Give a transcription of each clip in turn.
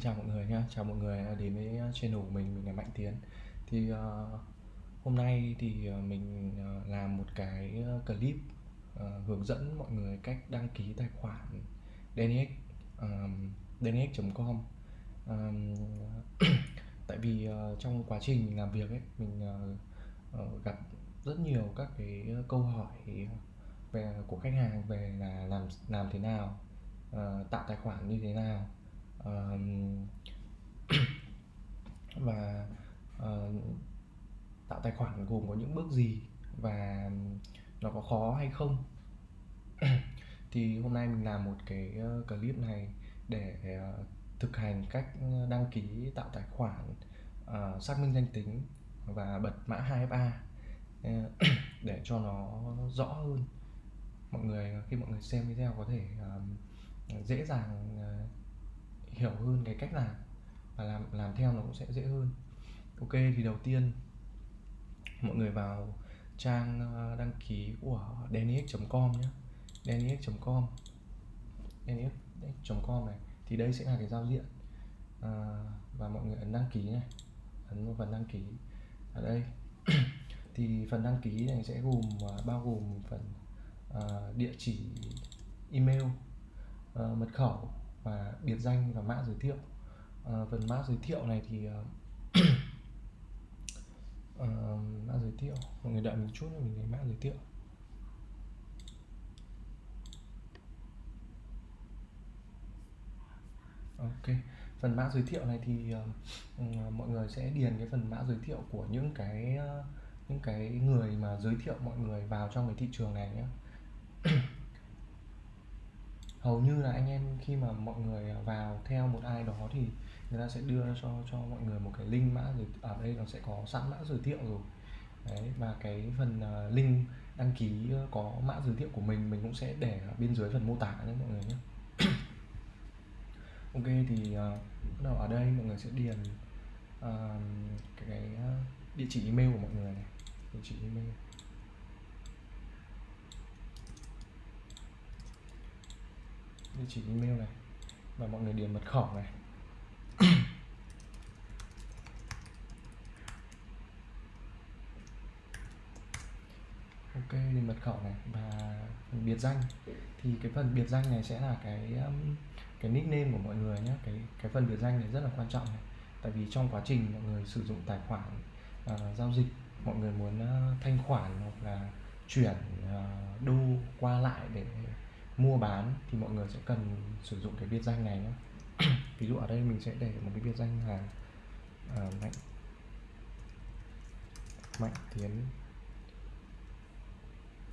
xin chào mọi người nhé chào mọi người đến với à, channel của mình mình là mạnh tiến. Thì uh, hôm nay thì à, mình uh, làm một cái clip uh, hướng dẫn mọi người cách đăng ký tài khoản DNX um, dnx.com um, tại vì uh, trong quá trình mình làm việc ấy mình uh, uh, gặp rất nhiều các cái câu hỏi về của khách hàng về là làm làm thế nào uh, tạo tài khoản như thế nào. và uh, tạo tài khoản gồm có những bước gì và nó có khó hay không? Thì hôm nay mình làm một cái ờ, clip này để uh, thực hành cách đăng ký tạo tài khoản uh, xác minh danh tính và bật mã 2FA để cho nó rõ hơn. Mọi người khi mọi người xem video có thể uh, dễ dàng uh, hiểu hơn cái cách làm và làm làm theo nó cũng sẽ dễ hơn. Ok thì đầu tiên mọi người vào trang ờ, đăng ký của denix.com nhé. Denix.com denix.com này thì đây sẽ là cái giao diện à, và mọi người ấn đăng ký này. Ấn vào phần đăng ký ở đây. Thì phần đăng ký này sẽ gồm ờ, bao gồm phần à, địa chỉ email à, mật khẩu và biệt danh và mã giới thiệu. À, phần mã giới thiệu này thì uh, mã giới thiệu mọi người đợi mình chút nữa mình lấy mã giới thiệu. Ok phần mã giới thiệu này thì uh, mọi người sẽ điền cái phần mã giới thiệu của những cái uh, những cái người mà giới thiệu mọi người vào trong cái thị trường này nhé. hầu như là anh em khi mà mọi người vào theo một ai đó thì người ta sẽ đưa cho cho mọi người một cái link mã rồi ở à, đây nó sẽ có sẵn mã giới thiệu rồi. Đấy và cái phần uh, link đăng ký ờ, có mã giới thiệu của mình mình cũng sẽ để ở bên dưới phần mô tả nhé mọi người nhé. Ok thì à, bắt đầu ở đây mọi người sẽ điền uh, cái, cái địa chỉ email của mọi người này. Địa chỉ email. Địa chỉ email này và mọi người điền mật khẩu này. Ok điền mật khẩu này và biệt danh. Thì cái phần biệt danh này sẽ là cái um, cái nickname của mọi người nhé cái cái phần biệt danh này rất là quan trọng này. Tại vì trong quá trình mọi người sử dụng tài khoản uh, giao dịch mọi người muốn uh, thanh khoản hoặc là chuyển uh, đô qua lại để mua bán thì mọi người sẽ cần sử dụng cái biệt danh này nhé. Ví dụ ở đây mình sẽ để một cái biệt danh là uh, mạnh. Mạnh tiến.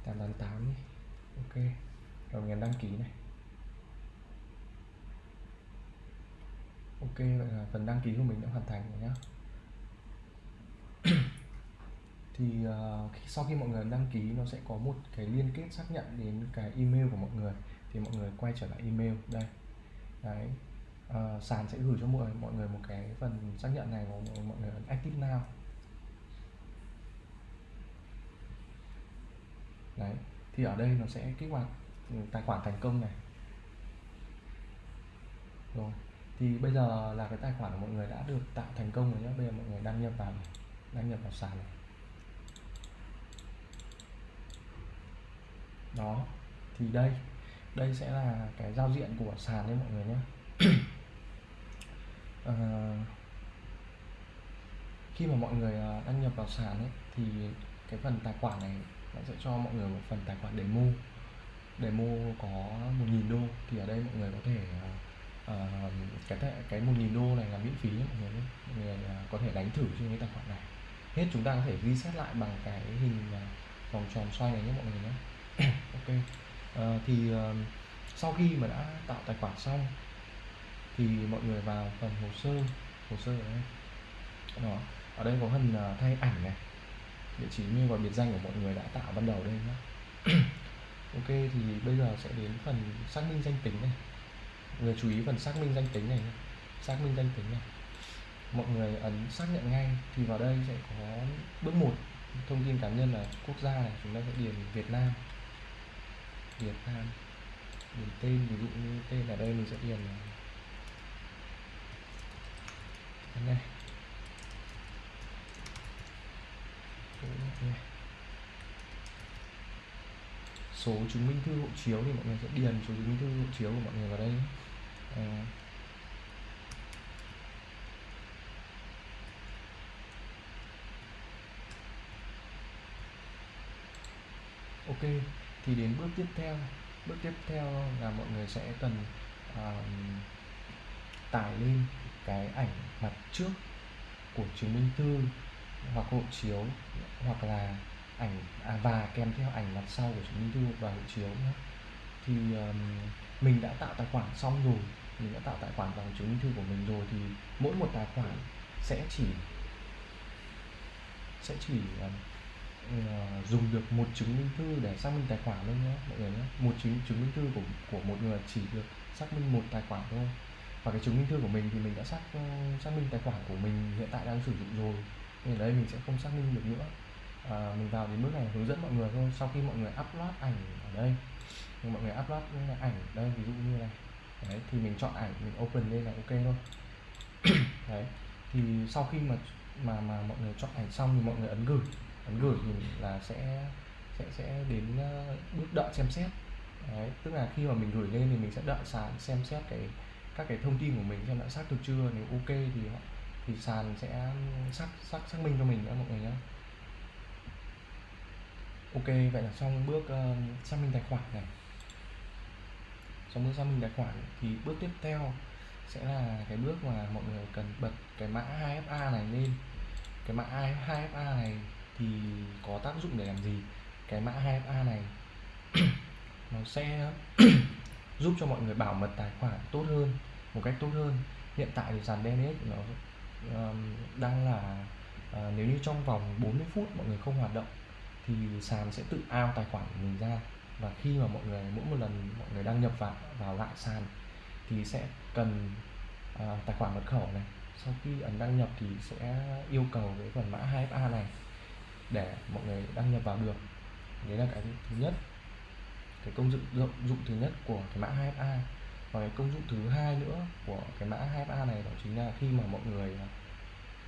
888 đi ok. Rồi mình đăng ký này. Ok vậy là phần đăng ký của mình đã hoàn thành rồi nhá thì uh, sau khi mọi người đăng ký nó sẽ có một cái liên kết xác nhận đến cái email của mọi người. Thì mọi người quay trở lại email. Đây. Đấy. Uh, sàn sẽ gửi cho mọi mọi người một cái phần xác nhận này của mọi người ấn active now. Đấy. Thì ở đây nó sẽ kích hoạt ừ, tài khoản thành công này. Rồi. Thì bây giờ là cái tài khoản của mọi người đã được tạo thành công rồi nhé bây giờ mọi người đăng nhập vào đăng nhập vào sàn này. Đó thì đây đây sẽ là cái giao diện của sàn đấy mọi người nhé. À, khi mà mọi người ờ, đăng nhập vào sàn ấy thì cái phần tài khoản này nó sẽ cho mọi người một phần tài khoản demo. Demo có 1.000 đô thì ở đây mọi người có thể uh, cái cái 1.000 đô này là miễn phí nhé mọi người nhé. Mọi người uh, có thể đánh thử trên cái tài khoản này. Hết chúng ta có thể reset lại bằng cái hình uh, vòng tròn xoay này nhé mọi người nhé ok. À, thì uh, sau khi mà đã tạo tài khoản xong thì mọi người vào phần hồ sơ. Hồ sơ ở đây. Đó. Ở đây có phần uh, thay ảnh này. Địa chỉ như và biệt danh của mọi người đã tạo ban đầu đây nhé ok thì bây giờ sẽ đến phần xác minh danh tính này. Người chú ý phần xác minh danh tính này xác minh danh tính này. Mọi người ấn xác nhận ngay thì vào đây sẽ có bước một thông tin cá nhân là quốc gia này. Chúng ta sẽ điền Việt Nam. Việt Nam. Điền tên ví dụ như tên ở đây mình sẽ điền Ấn này. Số chứng minh thư hộ chiếu thì mọi người sẽ điền số chứng minh thư hộ chiếu của mọi người vào đây à, ok thì đến bước tiếp theo bước tiếp theo là mọi người sẽ cần uh, tải lên cái ảnh mặt trước của chứng minh thư hoặc hộ chiếu hoặc là ảnh à, và kèm theo ảnh mặt sau của chứng minh thư và hộ chiếu nữa thì um, mình đã tạo tài khoản xong rồi mình đã tạo tài khoản bằng chứng minh thư của mình rồi thì mỗi một tài khoản sẽ chỉ sẽ chỉ um, Ờ, dùng được một chứng minh thư để xác minh tài khoản thôi nhé mọi người nhé một chứng chứng minh thư của của một người chỉ được xác minh một tài khoản thôi. Và cái chứng minh thư của mình thì mình đã xác ờ, xác minh tài khoản của mình hiện tại đang sử dụng rồi. Nên ở đây mình sẽ không xác minh được nữa. À, mình vào đến bước này hướng dẫn mọi người thôi. Sau khi mọi người upload ảnh ở đây mọi người upload ảnh đây ví dụ như này. Đấy thì mình chọn ảnh mình open lên là ok thôi. Đấy thì sau khi mà mà mà mọi người chọn ảnh xong thì mọi người ấn gửi ấn gửi thì là sẽ sẽ sẽ đến ờ, bước đợi xem xét. Đấy tức là khi mà mình gửi lên thì mình sẽ đợi sàn xem xét cái các cái thông tin của mình xem đã xác thực chưa. Nếu ok thì thì sàn sẽ xác xác xác minh cho mình nữa mọi người nhé ok vậy là xong bước uh, xác minh tài khoản này. Xong bước xác minh tài khoản thì bước tiếp theo sẽ là cái bước mà mọi người cần bật cái mã 2FA này lên. Cái mã 2FA này thì có tác dụng để làm gì? Cái mã 2FA này nó sẽ giúp cho mọi người bảo mật tài khoản tốt hơn một cách tốt hơn. Hiện tại thì sàn DNS nó um, đang là uh, nếu như trong vòng 40 phút mọi người không hoạt động thì sàn sẽ tự ao tài khoản của mình ra. Và khi mà mọi người mỗi một lần mọi người đăng nhập vào vào lại sàn thì sẽ cần uh, tài khoản mật khẩu này. Sau khi ấn đăng nhập thì sẽ yêu cầu cái phần mã 2FA này để mọi người đăng nhập vào được. Đấy là cái thứ nhất. Cái công dụng dụng, dụng thứ nhất của cái mã 2FA và cái công dụng thứ hai nữa của cái mã 2FA này đó chính là khi mà mọi người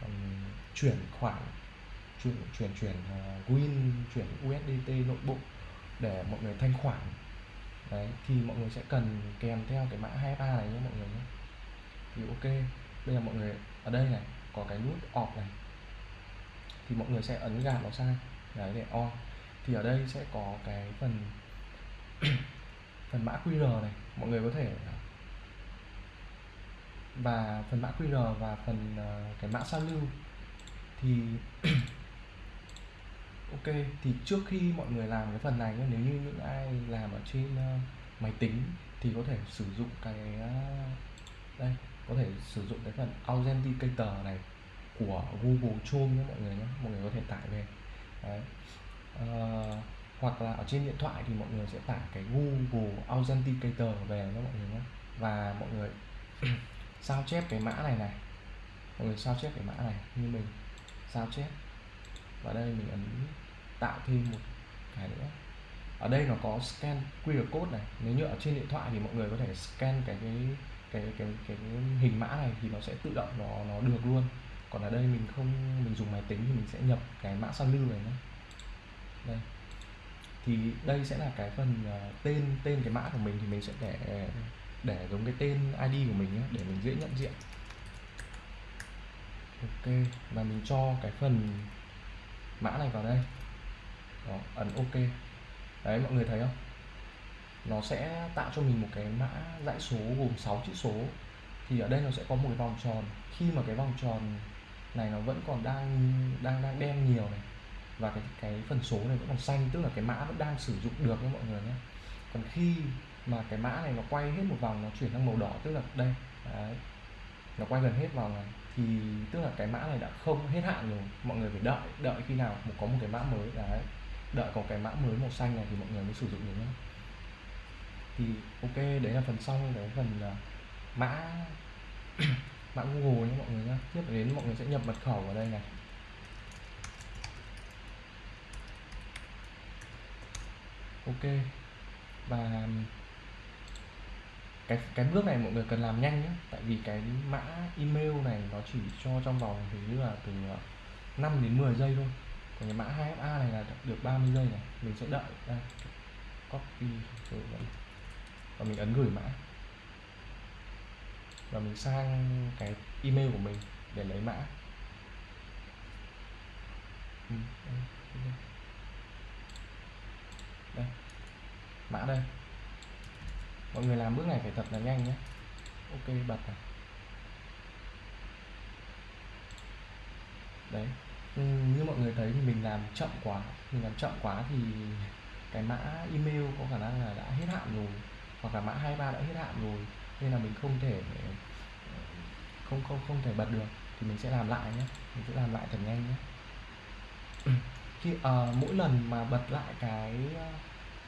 um, chuyển khoản chuyển chuyển chuyển uh, win chuyển USDT nội bộ để mọi người thanh khoản. Đấy thì mọi người sẽ cần kèm theo cái mã 2FA này nhé mọi người nhé. Thì ok bây giờ mọi người ở đây này có cái nút off này thì mọi người sẽ ấn gạt nó sang đấy để on. Thì ở đây sẽ có cái phần phần mã QR này mọi người có thể và phần mã QR và phần uh, cái mã sao lưu. Thì ok thì trước khi mọi người làm cái phần này nếu như những ai làm ở trên uh, máy tính thì có thể sử dụng cái uh, đây có thể sử dụng cái phần authenticator này của Google Chrome nhé mọi người nhé. Mọi người có thể tải về. Đấy. À, hoặc là ở trên điện thoại thì mọi người sẽ tải cái Google Authenticator về nhé mọi người nhé. Và mọi người sao chép cái mã này này. Mọi người sao chép cái mã này như mình. Sao chép. Và đây mình ấn tạo thêm một cái nữa. Ở đây nó có scan QR code này. Nếu như ở trên điện thoại thì mọi người có thể scan cái cái cái cái cái, cái hình mã này thì nó sẽ tự động nó nó được luôn còn ở đây mình không mình dùng máy tính thì mình sẽ nhập cái mã sao lưu này nhé. Đây. Thì đây sẽ là cái phần uh, tên tên cái mã của mình thì mình sẽ để để giống cái tên ID của mình nhé để mình dễ nhận diện. Ok và mình cho cái phần mã này vào đây. Đó, ấn ok. Đấy mọi người thấy không? Nó sẽ tạo cho mình một cái mã dãy số gồm 6 chữ số. Thì ở đây nó sẽ có một cái vòng tròn. Khi mà cái vòng tròn này nó vẫn còn đang đang đang đen nhiều này. Và cái cái phần số này vẫn còn xanh tức là cái mã vẫn đang sử dụng được nha mọi người nhé. Còn khi mà cái mã này nó quay hết một vòng nó chuyển sang màu đỏ tức là đây đấy, nó quay gần hết vòng này thì tức là cái mã này đã không hết hạn rồi. Mọi người phải đợi đợi khi nào có một cái mã mới đấy đợi có cái mã mới màu xanh này thì mọi người mới sử dụng được nhé. Thì ok đấy là phần sau cái phần uh, mã mã Google nhé mọi người nhé. Tiếp đến mọi người sẽ nhập mật khẩu vào đây này. Ok. Và cái cái bước này mọi người cần làm nhanh nhé. Tại vì cái mã email này nó chỉ cho trong vòng hình như là từ ờ, 5 đến 10 giây thôi. Còn cái mã 2FA này là được 30 giây này. Mình sẽ đợi đây copy rồi. Và mình ấn gửi mã và mình sang cái email của mình để lấy mã. Ừ, đây. Mã đây. Mọi người làm bước này phải thật là nhanh nhé. Ok, bật này. Đấy. Ừ, như mọi người thấy thì mình làm chậm quá. Mình làm chậm quá thì cái mã email có khả năng là đã hết hạn rồi. Hoặc là mã 23 đã hết hạn rồi nên là mình không thể không không không thể bật được. Thì mình sẽ làm lại nhé. Mình sẽ làm lại thật nhanh nhé. Khi uh, mỗi lần mà bật lại cái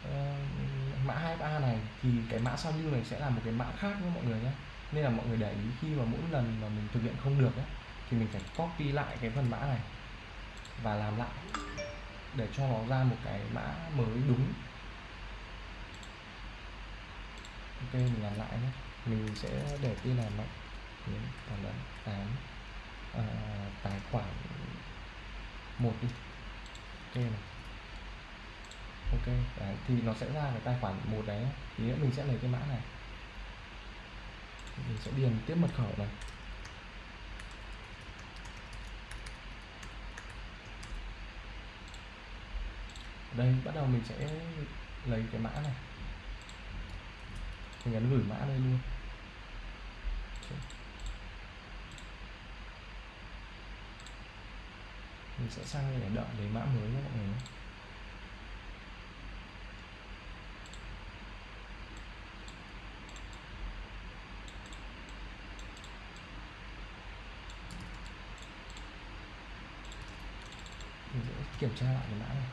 uh, mã 2 ba này thì cái mã sao lưu này sẽ là một cái mã khác với mọi người nhé. Nên là mọi người để ý khi mà mỗi lần mà mình thực hiện không được ấy, thì mình phải copy lại cái phần mã này và làm lại để cho nó ra một cái mã mới đúng. Ok mình làm lại nhé mình sẽ để tin là mạnh tiến còn là tám à, tài khoản một đi. Ok này. Ok đấy, thì nó sẽ ra cái tài khoản một đấy. Thì mình sẽ lấy cái mã này. Mình sẽ điền tiếp mật khẩu này. Đây bắt đầu mình sẽ lấy cái mã này mình nhấn gửi mã đây luôn. Mình sẽ sang đây để đợi lấy mã mới nhé mọi người nhé. Mình sẽ kiểm tra lại cái mã này.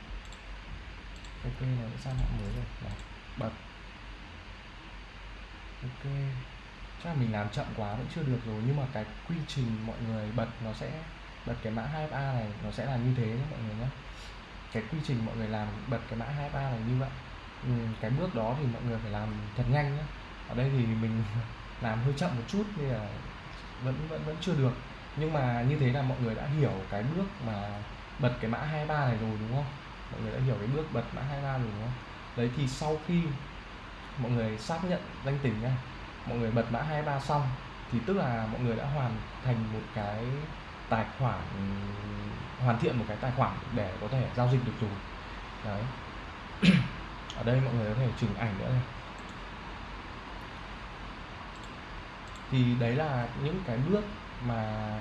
Ok là sang mã mới rồi. Đó, bật ok. Chắc là mình làm chậm quá vẫn chưa được rồi nhưng mà cái quy trình mọi người bật nó sẽ bật cái mã 2FA này nó sẽ là như thế nhé mọi người nhé. Cái quy trình mọi người làm bật cái mã 2FA này như vậy. Ừ, cái bước đó thì mọi người phải làm thật nhanh nhé. Ở đây thì mình làm hơi chậm một chút nên là vẫn vẫn vẫn chưa được. Nhưng mà như thế là mọi người đã hiểu cái bước mà bật cái mã 23 này rồi đúng không? Mọi người đã hiểu cái bước bật mã 23 rồi đúng không? Đấy thì sau khi mọi người xác nhận danh tính nha. Mọi người bật mã 23 xong thì tức là mọi người đã hoàn thành một cái tài khoản hoàn thiện một cái tài khoản để có thể giao dịch được rồi. Đấy. Ở đây mọi người có thể chỉnh ảnh nữa này. Thì đấy là những cái bước mà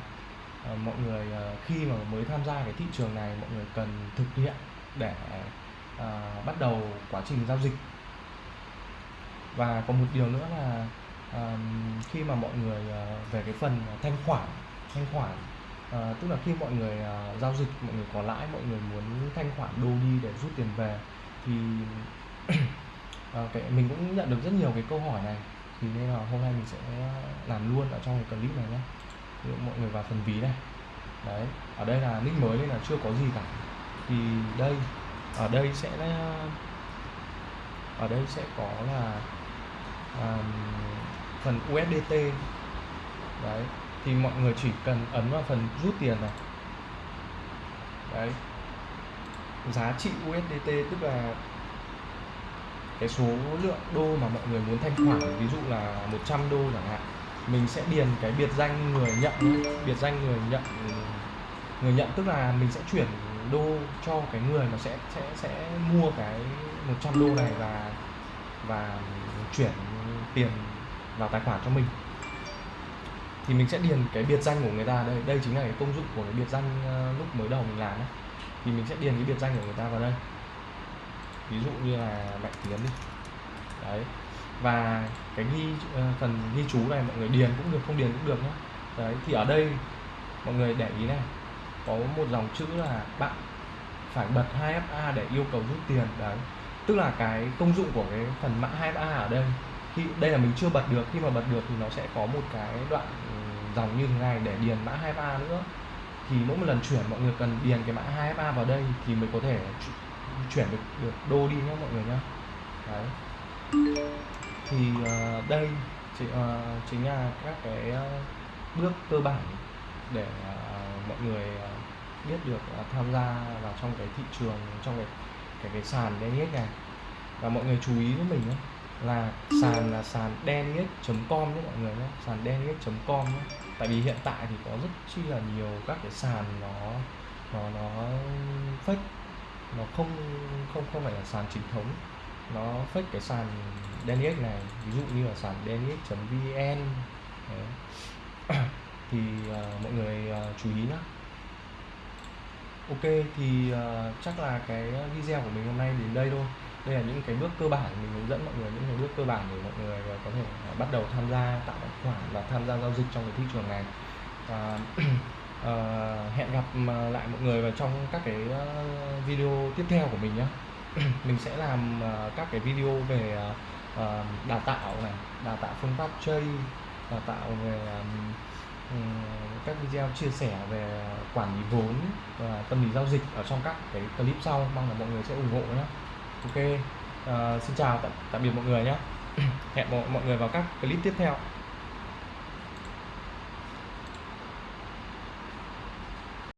uh, mọi người uh, khi mà mới tham gia cái thị trường này mọi người cần thực hiện để uh, bắt đầu quá trình giao dịch và còn một điều nữa là khi mà mọi người uh, về cái phần thanh khoản thanh khoản uh, tức là khi mọi người uh, giao dịch mọi người có lãi mọi người muốn thanh khoản đô đi để rút tiền về thì cái mình cũng nhận được rất nhiều cái câu hỏi này. Thì nên là hôm nay mình sẽ làm luôn ở trong cái clip này nhé. Ví dụ mọi người vào phần ví này. Đấy ở đây là nick mới nên là chưa có gì cả. Thì đây ở đây sẽ ở đây sẽ có là um, phần USDT đấy thì mọi người chỉ cần ấn vào phần rút tiền này. Đấy. Giá trị USDT tức là cái số lượng đô mà mọi người muốn thanh khoản ví dụ là 100 đô chẳng hạn mình sẽ điền cái biệt danh người nhận biệt danh người nhận người nhận tức là mình sẽ chuyển đô cho cái người mà sẽ sẽ sẽ mua cái 100 đô này và và chuyển tiền vào tài khoản cho mình. Thì mình sẽ điền cái biệt danh của người ta. Đây đây chính là cái công dụng của cái biệt danh ờ, lúc mới đầu mình làm ấy. thì mình sẽ điền cái biệt danh của người ta vào đây. Ví dụ như là mạnh tiến đi. Đấy. Và cái ghi ờ, phần ghi chú này mọi người điền cũng được, không điền cũng được nhé đấy, thì ở đây mọi người để ý này. Có một dòng chữ là bạn phải bật 2FA để yêu cầu rút tiền. Đấy tức là cái công dụng của cái phần mã 2FA ở đây khi đây là mình chưa bật được khi mà bật được thì nó sẽ có một cái đoạn ừ, dòng như thế này để điền mã 2FA nữa. Thì mỗi một lần chuyển mọi người cần điền cái mã 2FA vào đây thì mới có thể chuyển được được đô đi nhé mọi người nhé đấy. Thì uh, đây chỉ, uh, ờ, chính là các cái ờ, bước cơ bản để uh, mọi người uh, biết được uh, tham gia vào trong cái thị trường trong cái cái cái sàn DNX này và mọi người chú ý với mình nhé là sàn là sàn đen com nhé mọi người nhé sàn đen com nhé tại vì hiện tại thì có rất chi là nhiều các cái sàn nó nó nó fake. Nó không không không phải là sàn chính thống. Nó fake cái sàn DNX này. Ví dụ như là sàn dnx.vn thì uh, mọi người uh, chú ý nhé Ok thì uh, chắc là cái video của mình hôm nay đến đây thôi. Đây là những cái bước cơ bản mình hướng dẫn mọi người những cái bước cơ bản để mọi người ờ, có thể uh, bắt đầu tham gia tạo tài khoản và tham gia giao dịch trong cái thị trường này. Và uh, hẹn gặp lại mọi người vào trong các cái video tiếp theo của mình nhé mình sẽ làm uh, các cái video về uh, đào tạo này đào tạo phương pháp chơi đào tạo về um, các video chia sẻ về quản lý vốn và tâm lý giao dịch ở trong các cái clip sau mong là mọi người sẽ ủng hộ nhé. Ok uh, xin chào tạm, tạm biệt mọi người nhé. Hẹn mọi, mọi người vào các clip tiếp theo.